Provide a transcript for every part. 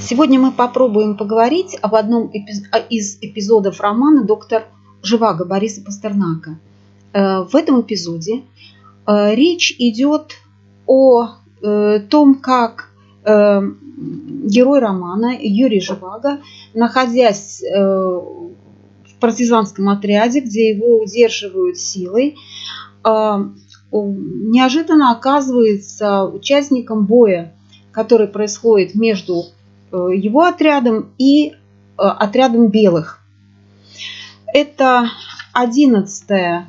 Сегодня мы попробуем поговорить об одном из эпизодов романа «Доктор Живаго» Бориса Пастернака. Э, в этом эпизоде э, речь идет о э, том, как герой романа Юрий Живаго, находясь в партизанском отряде, где его удерживают силой, неожиданно оказывается участником боя, который происходит между его отрядом и э, отрядом белых. Это одиннадцатая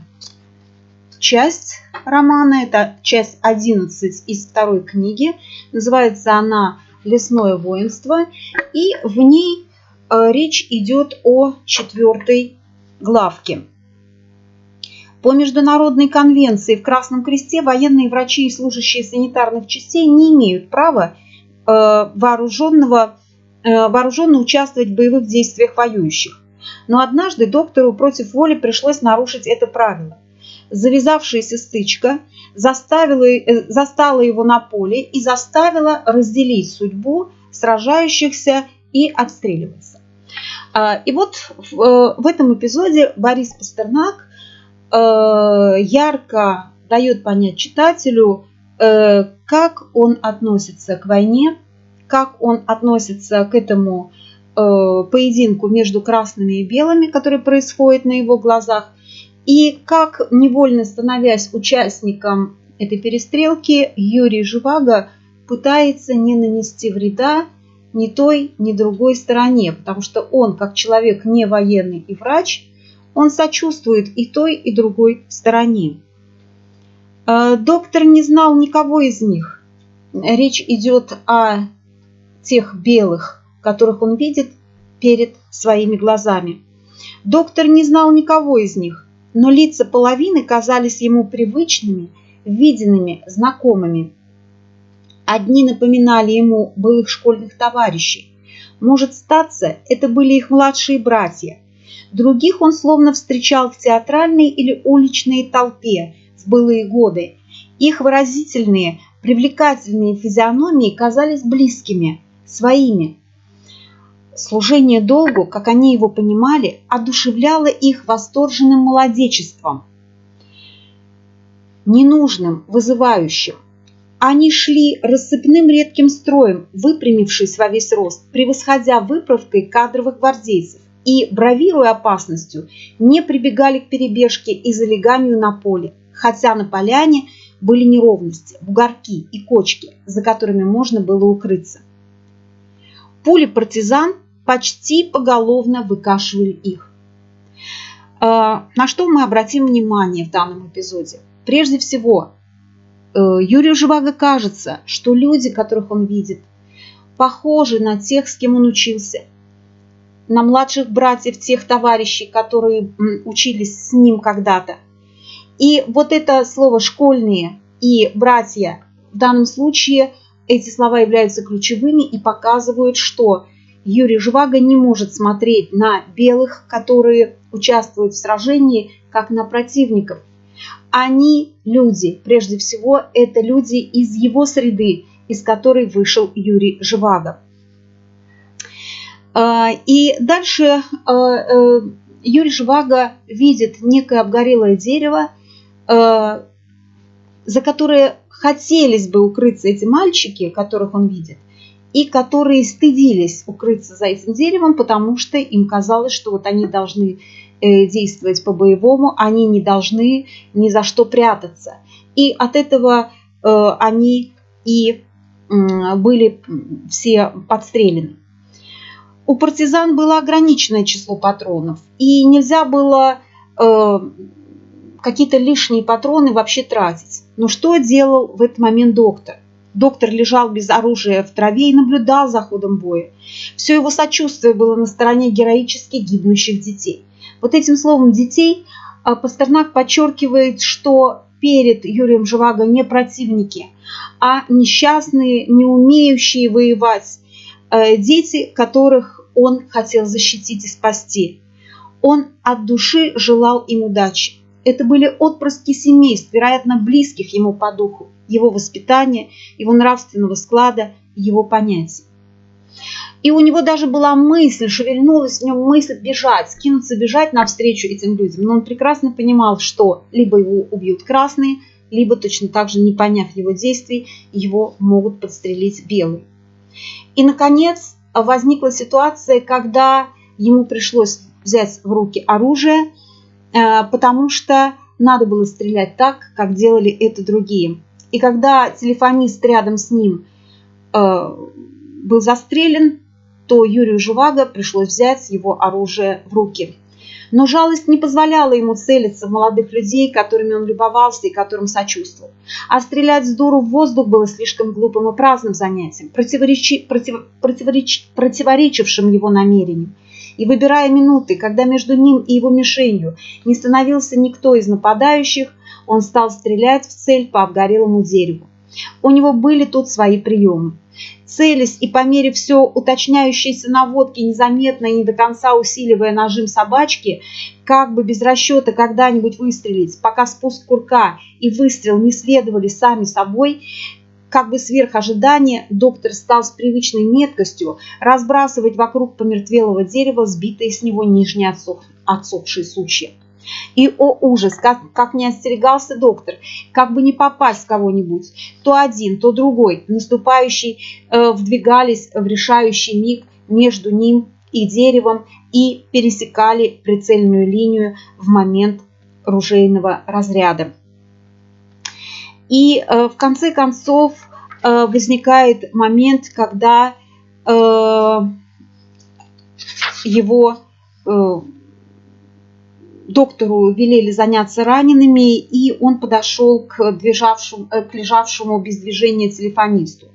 часть романа, это часть 11 из второй книги. Называется она «Лесное воинство». И в ней э, речь идет о четвертой главке. По международной конвенции в Красном Кресте военные врачи и служащие санитарных частей не имеют права Э, вооруженного, э, вооруженно участвовать в боевых действиях воюющих. Но однажды доктору против воли пришлось нарушить это правило. Завязавшаяся стычка заставила, э, застала его на поле и заставила разделить судьбу сражающихся и отстреливаться. И вот в этом эпизоде Борис Пастернак ярко дает понять читателю, Э, как он относится к войне, как он относится к этому э, поединку между красными и белыми, который происходит на его глазах, и как, невольно становясь участником этой перестрелки, Юрий Живаго пытается не нанести вреда ни той, ни другой стороне, потому что он, как человек не военный и врач, он сочувствует и той, и другой стороне. Э, доктор не знал никого из них. Речь идет о тех белых, которых он видит перед своими глазами. Доктор не знал никого из них, но лица половины казались ему привычными, виденными, знакомыми. Одни напоминали ему былых школьных товарищей. Может статься, это были их младшие братья. Других он словно встречал в театральной или уличной толпе, в былые годы. Их выразительные, привлекательные физиономии казались близкими, своими. Служение долгу, как они его понимали, одушевляло их восторженным молодечеством, ненужным, вызывающим. Они шли рассыпным редким строем, выпрямившись во весь рост, превосходя выправкой кадровых гвардейцев и, бравируя опасностью, не прибегали к перебежке и залеганию на поле хотя на поляне были неровности, бугорки и кочки, за которыми можно было укрыться. Пули партизан почти поголовно выкашивали их. А, на что мы обратим внимание в данном эпизоде? Прежде всего, э, Юрию Живаго кажется, что люди, которых он видит, похожи на тех, с кем он учился, на младших братьев тех товарищей, которые учились с ним когда-то – и вот это слово «школьные» и «братья» в данном случае эти слова являются ключевыми и показывают, что Юрий Живаго не может смотреть на белых, которые участвуют в сражении, как на противников. Они люди, прежде всего, это люди из его среды, из которой вышел Юрий Живаго. А, и дальше а, э, Юрий Живаго видит некое обгорелое дерево, за которые хотелись бы укрыться эти мальчики, которых он видит, и которые стыдились укрыться за этим деревом, потому что им казалось, что вот они должны э, действовать по-боевому, они не должны ни за что прятаться. И от этого э, они и были все подстрелены. У партизан было ограниченное число патронов, и нельзя было какие-то лишние патроны вообще тратить. Но что делал в этот момент доктор? Доктор лежал без оружия в траве и наблюдал за ходом боя. Все его сочувствие было на стороне героически гибнущих детей. Вот этим словом «детей» а, Пастернак подчеркивает, что перед Юрием Живаго не противники, а несчастные, не умеющие воевать, э, дети, которых он хотел защитить и спасти. Он от души желал им удачи. Это были отпрыски семейств, вероятно, близких ему по духу, его воспитания, его нравственного склада, его понятий. И у него даже была мысль, шевельнулась в нем мысль бежать, скинуться, бежать навстречу этим людям. Но он прекрасно понимал, что либо его убьют красные, либо точно так же, не поняв его действий, его могут подстрелить белые. И, наконец, возникла ситуация, когда ему пришлось взять в руки оружие, потому что надо было стрелять так, как делали это другие. И когда телефонист рядом с ним э, был застрелен, то Юрию Живаго пришлось взять его оружие в руки. Но жалость не позволяла ему целиться в молодых людей, которыми он любовался и которым сочувствовал. А стрелять с дуру в воздух было слишком глупым и праздным занятием, противоречи, против, противореч, противоречившим его намерениям. И выбирая минуты, когда между ним и его мишенью не становился никто из нападающих, он стал стрелять в цель по обгорелому дереву. У него были тут свои приемы целясь и по мере все уточняющейся наводки, незаметно и не до конца усиливая нажим собачки, как бы без расчета когда-нибудь выстрелить, пока спуск курка и выстрел не следовали сами собой, как бы сверх ожидания, доктор стал с привычной меткостью разбрасывать вокруг помертвелого дерева сбитые с него нижние отсох, отсохшие сучья. И, о ужас, как, как не остерегался доктор, как бы не попасть в кого-нибудь. То один, то другой, наступающий, э, вдвигались в решающий миг между ним и деревом и пересекали прицельную линию в момент ружейного разряда. И э, в конце концов э, возникает момент, когда э, его доктору велели заняться ранеными, и он подошел к, движавшему, к лежавшему без движения телефонисту.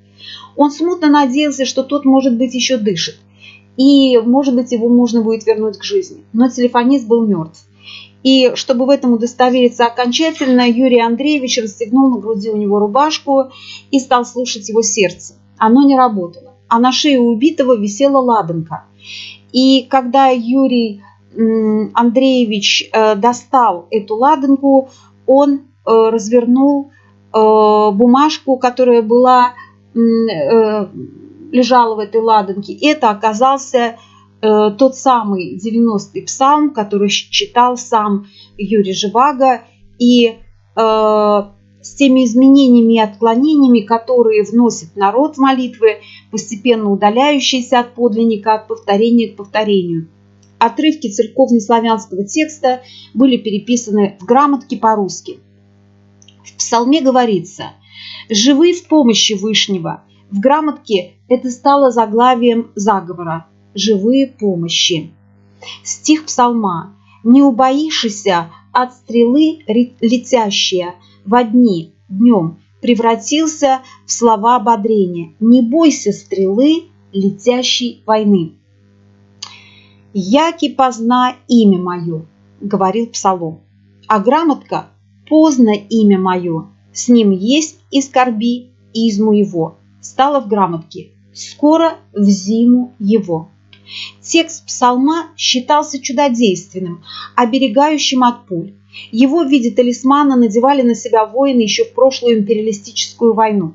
Он смутно надеялся, что тот, может быть, еще дышит, и, может быть, его можно будет вернуть к жизни. Но телефонист был мертв. И чтобы в этом удостовериться окончательно, Юрий Андреевич расстегнул на груди у него рубашку и стал слушать его сердце. Оно не работало, а на шее убитого висела ладанка. И когда Юрий Андреевич э, достал эту ладанку, он э, развернул э, бумажку, которая была, лежала в этой ладанке. Это оказался тот самый 90-й псалм, который читал сам Юрий Живаго. И с теми изменениями и отклонениями, которые вносит народ в молитвы, постепенно удаляющиеся от подлинника, от повторения к повторению – отрывки церковно-славянского текста были переписаны в грамотке по-русски. В псалме говорится «Живы в помощи Вышнего». В грамотке это стало заглавием заговора «Живые помощи». Стих псалма «Не убоишься от стрелы летящая во дни, днем, превратился в слова ободрения. Не бойся стрелы летящей войны». «Яки позна имя мое», — говорил Псалом. А грамотка «Поздно имя мое, с ним есть и скорби изму его», стала в грамотке «Скоро в зиму его». Текст псалма считался чудодейственным, оберегающим от пуль. Его в виде талисмана надевали на себя воины еще в прошлую империалистическую войну.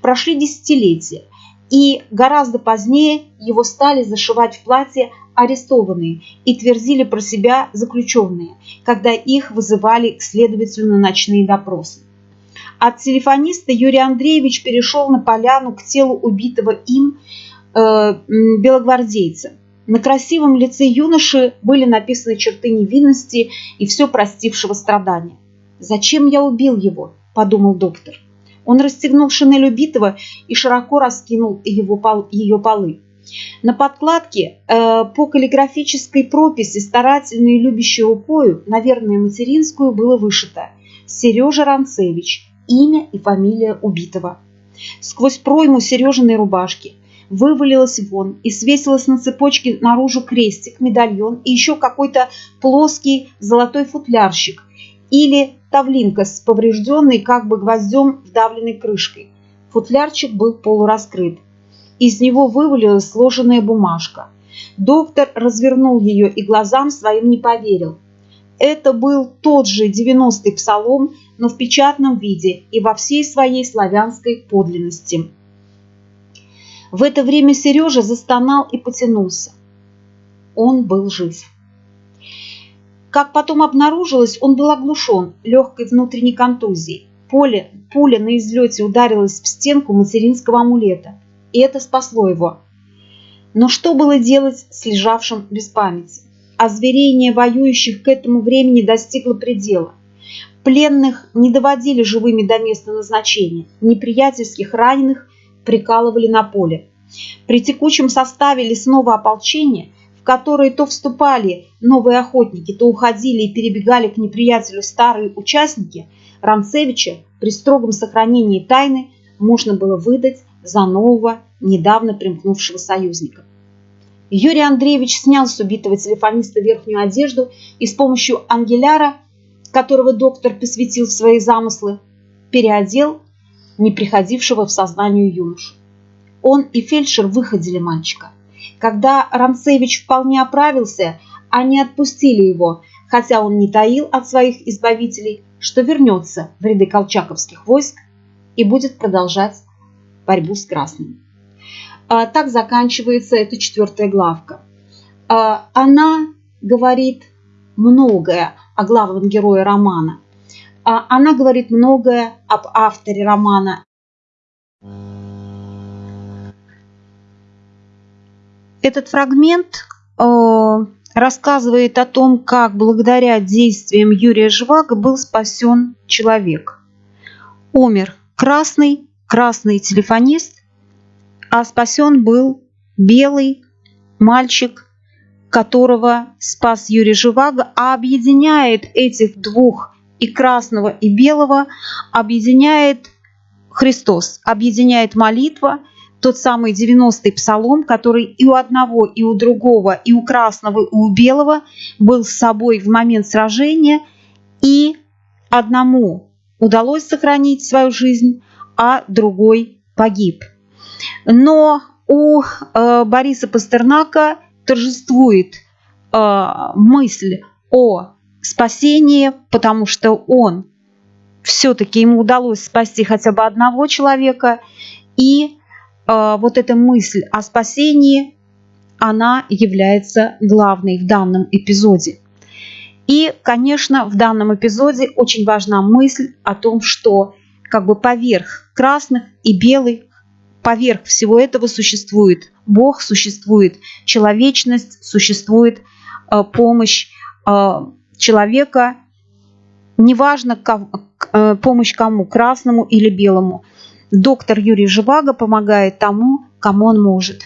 Прошли десятилетия, и гораздо позднее его стали зашивать в платье арестованные и твердили про себя заключенные, когда их вызывали к следователю на ночные допросы. От телефониста Юрий Андреевич перешел на поляну к телу убитого им белогвардейца. На красивом лице юноши были написаны черты невинности и все простившего страдания. «Зачем я убил его?» – подумал доктор. Он расстегнул шинель убитого и широко раскинул его пол, ее полы. На подкладке э, по каллиграфической прописи старательной и любящей рукою, наверное, материнскую, было вышито «Сережа Ранцевич. Имя и фамилия убитого». Сквозь пройму Сережиной рубашки вывалилась вон и свесилась на цепочке наружу крестик, медальон и еще какой-то плоский золотой футлярщик или тавлинка с поврежденной как бы гвоздем вдавленной крышкой. Футлярчик был полураскрыт. Из него вывалилась сложенная бумажка. Доктор развернул ее и глазам своим не поверил. Это был тот же 90-й псалом, но в печатном виде и во всей своей славянской подлинности. В это время Сережа застонал и потянулся. Он был жив. Как потом обнаружилось, он был оглушен легкой внутренней контузией. Поле, пуля на излете ударилась в стенку материнского амулета, и это спасло его. Но что было делать с лежавшим без памяти? Озверение воюющих к этому времени достигло предела. Пленных не доводили живыми до места назначения, неприятельских раненых прикалывали на поле. При текучем составе лесного ополчения – в которые то вступали новые охотники, то уходили и перебегали к неприятелю старые участники, Ранцевича при строгом сохранении тайны можно было выдать за нового, недавно примкнувшего союзника. Юрий Андреевич снял с убитого телефониста верхнюю одежду и с помощью ангеляра, которого доктор посвятил в свои замыслы, переодел не приходившего в сознание юношу. Он и фельдшер выходили мальчика – когда Ранцевич вполне оправился, они отпустили его, хотя он не таил от своих избавителей, что вернется в ряды колчаковских войск и будет продолжать борьбу с красными. А, так заканчивается эта четвертая главка. А, она говорит многое о главном герое романа. А, она говорит многое об авторе романа Этот фрагмент э, рассказывает о том, как благодаря действиям Юрия Жвага был спасен человек. Умер красный, красный телефонист, а спасен был белый мальчик, которого спас Юрий Живаго, а объединяет этих двух и красного, и белого, объединяет Христос, объединяет молитва – тот самый 90-й псалом, который и у одного, и у другого, и у красного, и у белого был с собой в момент сражения, и одному удалось сохранить свою жизнь, а другой погиб. Но у э, Бориса Пастернака торжествует э, мысль о спасении, потому что он все-таки ему удалось спасти хотя бы одного человека, и Э, вот эта мысль о спасении, она является главной в данном эпизоде. И, конечно, в данном эпизоде очень важна мысль о том, что как бы поверх красных и белых, поверх всего этого существует Бог, существует человечность, существует э, помощь э, человека, неважно, э, помощь кому, красному или белому. Доктор Юрий Живаго помогает тому, кому он может.